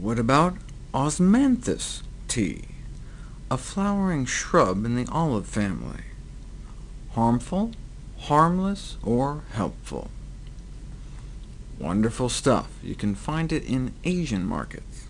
What about osmanthus tea, a flowering shrub in the olive family? Harmful, harmless, or helpful? Wonderful stuff. You can find it in Asian markets.